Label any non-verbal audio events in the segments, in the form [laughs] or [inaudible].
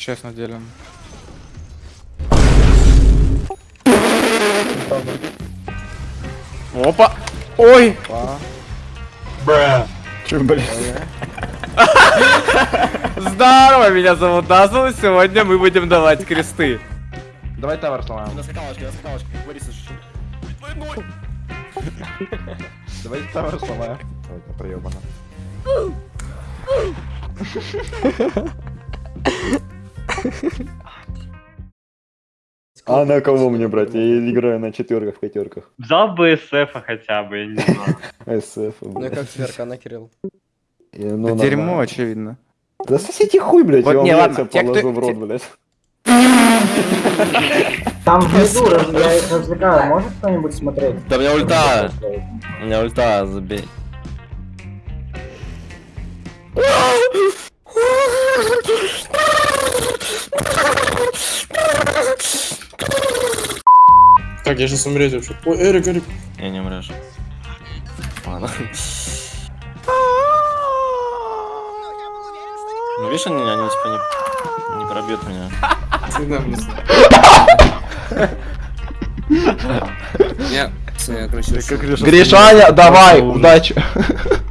Честно делим. Опа! Ой! Че, блядь? Здорово, меня зовут Назл, и сегодня мы будем давать кресты. Давай тавер сломаем. На скакалочке, на скакалочке. Борис, слушай. Давай тавер сломаем. Ой, это проебано. [laughs] А на кого мне брать? Я играю на четверках, пятерках. Взял бы СФ хотя бы, я не знаю. СФ, Ну как сверка, на Кирилл. И, ну, Да дерьмо, очевидно. Да сосите хуй, блядь, Вот я вам не, ладно, яйца те, кто- положу в рот, блядь. Там внизу, раз- я их развлекаю, может кто-нибудь смотреть? Да у меня ульта. У меня ульта, забей. Я сейчас умереть вообще. Ой, Эрик, Эрик. Я не умрешь. Ладно. Ну видишь, они, они типа не, не пробьют меня. Всегда мне Я, я, короче, Гришаня, давай, удачи.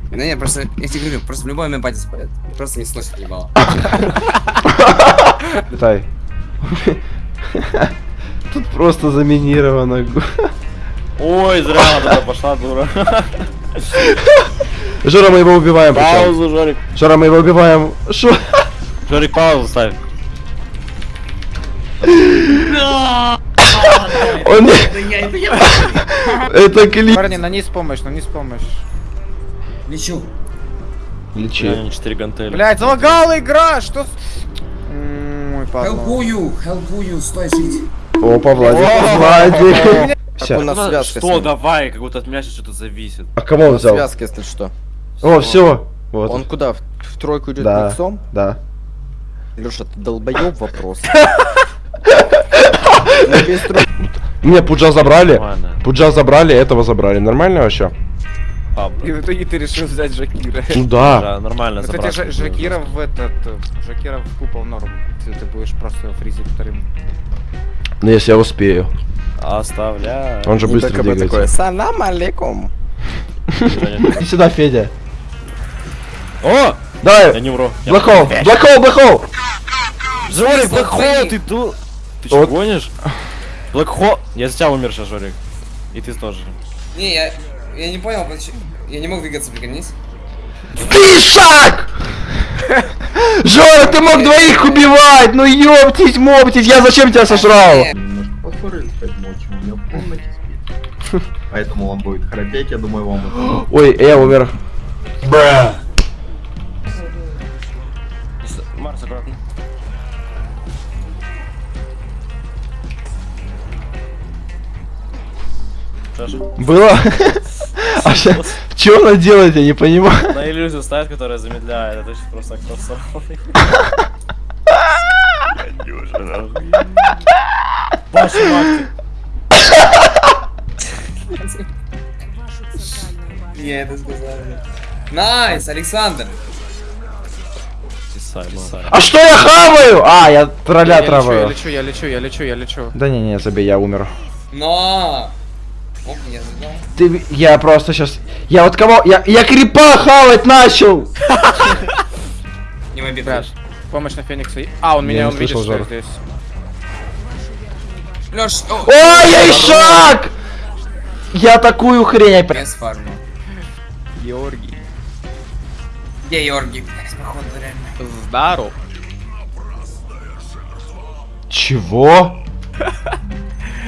Ну не, просто, я тебе говорю, просто в любой момент батя спалят. Просто не слышит ебало. [laughs] Летай. Тут просто заминировано. Ой, зря она туда пошла, дура. Жора, мы его убиваем. Паузу, Жорик. Жора, мы его убиваем. Шо? Жорик, паузу ставь. Он не... Это клип. Парни, на низ помощь, на низ помощь. Лечу. Лечи. Реально 4 гантели. Блять, залагала игра, что Ой. Хелпую, хелпую, стой, жить. Опа, Владик. Владик. у Всё. нас связка Что, давай, как будто от меня сейчас что-то зависит. А кого он взял? Связка, если что. О, все. Вот. Он куда? В, в тройку идет Да. лицом? Да. Леша, ты долбоёб вопрос. [laughs] Мне Пуджа забрали. Пуджа забрали, этого забрали. Нормально вообще? И в итоге ты решил взять Жакира. Ну да. Да, нормально Кстати, забраться. Жа- Жакира в этот... Жакира в купол норм. Если ты будешь просто фризить вторым. Ну если я успею. Оставляй. Он же быстро двигается. Салам алейкум. [laughs] Сюда, Федя. О! Я Давай. не умру. Я- Блэкхол, блэкхол, блэкхол. Жорик, Блэкхол, ты ду... Ты что, гонишь? Блэкхол... Я за тебя умер сейчас, Жорик. И ты тоже. Не, я, я не понял, почему. Я не мог двигаться, прикольнись. Ты шаг! [laughs] Жора, ты мог двоих убивать! Ну ёптись, моптись, я зачем тебя сожрал? Поэтому он будет храпеть, я думаю, вам это... [gasps] Ой, я умер. Марс, аккуратно. Что ж, Было? [laughs] А что она делает, я не понимаю. на иллюзию ставит, которая замедляет, это сейчас просто кроссовый. Мать. Я это сказал. Найс, Александр. А что я хаваю? А, я тролля лечу, я траваю. лечу, я лечу, я лечу, я лечу. Да не, не, забей, я умер. Но. Я. Ты, я просто сейчас, я вот кого, я, я крипа хавать начал. Не мобит. Помощь на Феникса. А, он Я меня, он видит, что я здесь. Леш, о, Ой, я и шаг! Я такую хрень опять. без фарма. Георгий. Где Йорги? Блядь, походу, реально. Здоров. Чего?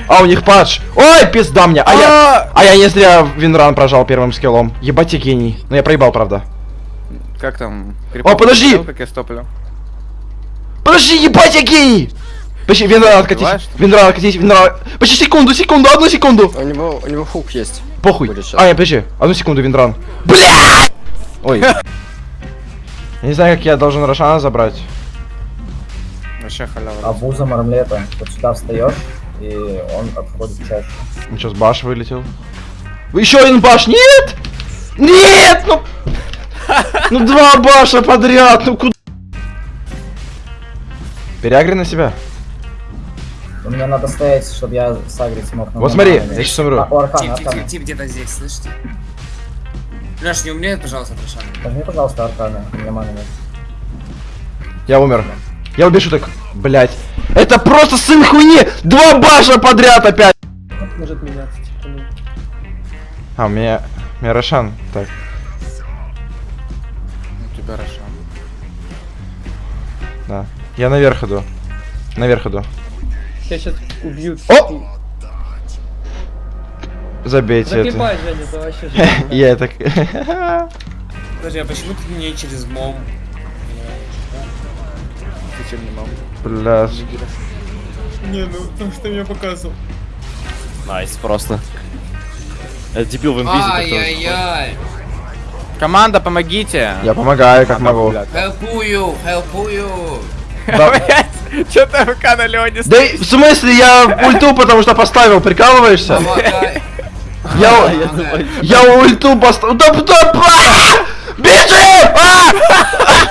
А, у них падж. Ой, пизда мне. А я, а я не зря винран прожал первым скиллом. Ебать я гений. Но я проебал, правда. Как там? О, подожди! Как я стоплю? Подожди, ебать я гений! Почти, винран откатись. Винран откатись, винран. Почти секунду, секунду, одну секунду. У него, у него хук есть. Похуй. А, нет, подожди. Одну секунду, винран. Блядь! Ой. [laughs] Я не знаю, как я должен Рошана забрать. Вообще халява. Абузом армлета. Вот сюда встаешь, и он отходит чаще. Он что, с баш вылетел? Еще один баш, нет! Нет, ну... Ну два баша подряд, ну куда? Переагри на себя. Ну, Мне надо стоять, чтобы я сагрить смог. Вот смотри, нормально. я сейчас умру. А, Аркана, Тип, тип, тип, тип где-то здесь, слышите? Леш, не умнеет, пожалуйста, Трошан. Возьми, пожалуйста, Аркана. У меня маны нет. Я умер. Я убежу так. Блять. Это просто сын хуйни! Два баша подряд опять! Может меняться, типа, ну. А, у меня... У меня Рошан. Так. У тебя Рошан. Да. Я наверх иду. Наверх иду. Я сейчас убью. О! Забейте это. Загибай, Женя, это вообще. [laughs] Я так... [laughs] Подожди, а почему ты не через мом? Ты чем не мог? Бля. Не, ну, потому что мне показывал. Nice, просто. Это дебил в инвизе. который- Ай-яй-яй. Команда, помогите! Я помогаю, как могу. Хелпую, хелпую. [laughs] Да, Чё ты AFK на Леоне да в смысле, я ульту потому что поставил, прикалываешься? Я, я ульту поставил. Да, да! Бежи! [laughs]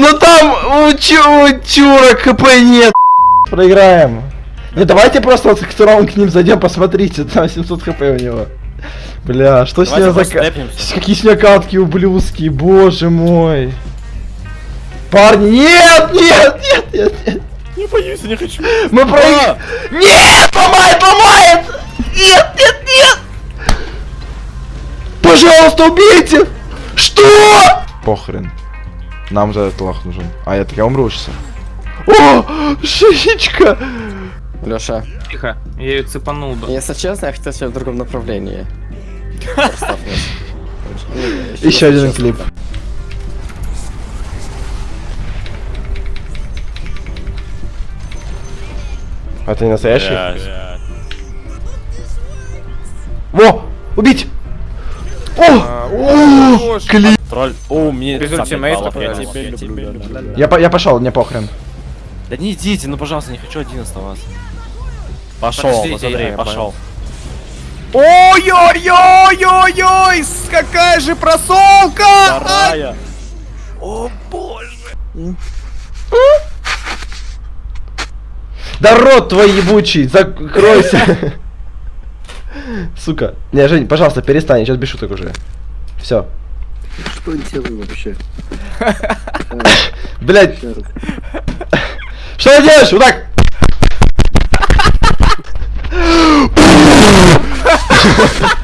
А! Ну там у, чу, у чура КП нет. Проиграем. Не, давайте просто вот втором к ним зайдем, посмотрите, там 700 хп у него. Бля, что с Давайте ним за... Какие с нее катки ублюдские, боже мой. Парни, нет, нет, нет, нет, нет. Не боюсь, я не хочу. Мы проиграем. Нет, ломает, ломает! Нет, нет, нет! Пожалуйста, убейте! Что? Похрен. Нам за этот лох нужен. А я так я умру сейчас. О, шишечка! Леша, Тихо, я ее цепанул бы. если честно, я хотел тебя в другом направлении. [laughs] Еще один клип. А ты не настоящий? Во! Убить! О! О! Клип! Тролль. О, мне Без 55 ультимейта баллов, я тебя- я тебя люблю. Я, по- я пошел, мне похрен. Да не идите, ну пожалуйста, не хочу один оставаться. Пошел, Подождите, посмотри, я пошел. Ой-ой-ой-ой-ой! Какая же просолка! Вторая. Да рот твой ебучий, закройся. [laughs] Сука. Не, Жень, пожалуйста, перестань, сейчас без шуток уже. Все. Что делаю вообще? [laughs] Блять. Что ты делаешь? Вот так. [laughs]